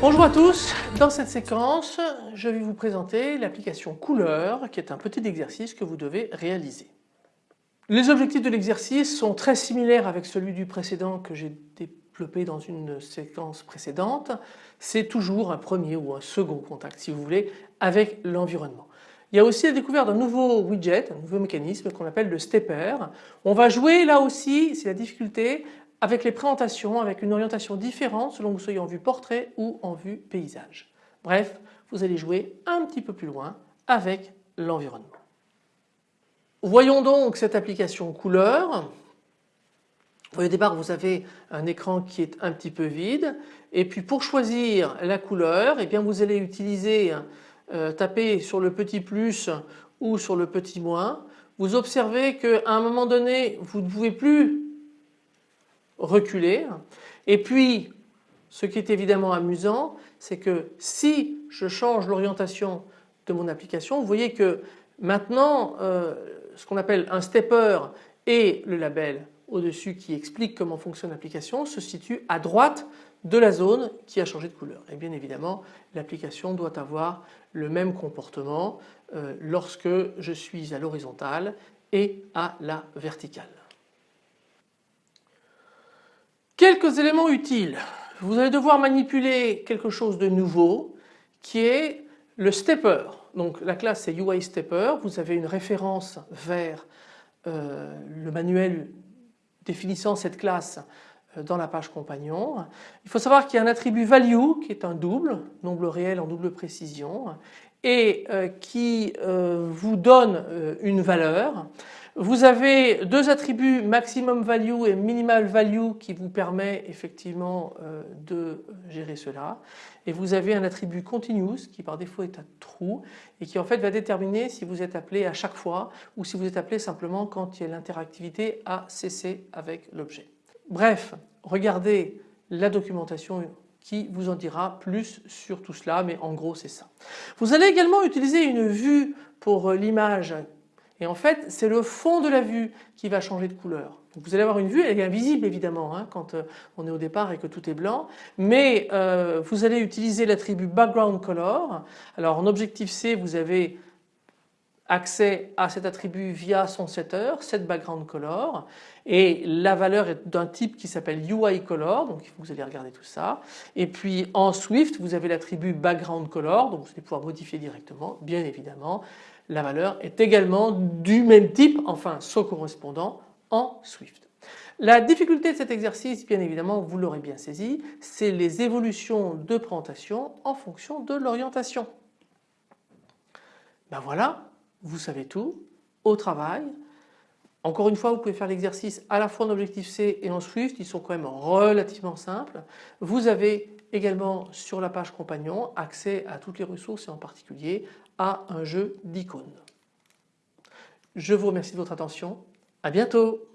Bonjour à tous, dans cette séquence je vais vous présenter l'application couleur qui est un petit exercice que vous devez réaliser. Les objectifs de l'exercice sont très similaires avec celui du précédent que j'ai dans une séquence précédente. C'est toujours un premier ou un second contact si vous voulez avec l'environnement. Il y a aussi la découverte d'un nouveau widget, un nouveau mécanisme qu'on appelle le stepper. On va jouer là aussi, c'est la difficulté, avec les présentations avec une orientation différente selon que vous soyez en vue portrait ou en vue paysage. Bref, vous allez jouer un petit peu plus loin avec l'environnement. Voyons donc cette application couleur. Au départ vous avez un écran qui est un petit peu vide et puis pour choisir la couleur eh bien vous allez utiliser, euh, taper sur le petit plus ou sur le petit moins. Vous observez qu'à un moment donné vous ne pouvez plus reculer. Et puis ce qui est évidemment amusant c'est que si je change l'orientation de mon application vous voyez que maintenant euh, ce qu'on appelle un stepper et le label au-dessus qui explique comment fonctionne l'application se situe à droite de la zone qui a changé de couleur. Et bien évidemment l'application doit avoir le même comportement euh, lorsque je suis à l'horizontale et à la verticale. Quelques éléments utiles. Vous allez devoir manipuler quelque chose de nouveau qui est le stepper. Donc la classe c'est UI stepper. Vous avez une référence vers euh, le manuel définissant cette classe euh, dans la page compagnon. Il faut savoir qu'il y a un attribut value qui est un double, nombre réel en double précision et euh, qui vous donne une valeur. Vous avez deux attributs maximum value et minimal value qui vous permet effectivement euh, de gérer cela et vous avez un attribut continuous qui par défaut est un true et qui en fait va déterminer si vous êtes appelé à chaque fois ou si vous êtes appelé simplement quand l'interactivité a cessé avec l'objet. Bref, regardez la documentation qui vous en dira plus sur tout cela mais en gros c'est ça. Vous allez également utiliser une vue pour l'image et en fait c'est le fond de la vue qui va changer de couleur. vous allez avoir une vue, elle est invisible évidemment hein, quand euh, on est au départ et que tout est blanc, mais euh, vous allez utiliser l'attribut background color. Alors en objectif C vous avez accès à cet attribut via son setter, set background color et la valeur est d'un type qui s'appelle UI color donc vous allez regarder tout ça et puis en Swift vous avez l'attribut background color donc vous allez pouvoir modifier directement bien évidemment la valeur est également du même type, enfin son correspondant en Swift. La difficulté de cet exercice, bien évidemment, vous l'aurez bien saisi, c'est les évolutions de présentation en fonction de l'orientation. Ben voilà, vous savez tout, au travail. Encore une fois, vous pouvez faire l'exercice à la fois en objectif C et en Swift, ils sont quand même relativement simples. Vous avez également sur la page compagnon accès à toutes les ressources et en particulier à un jeu d'icônes. Je vous remercie de votre attention, à bientôt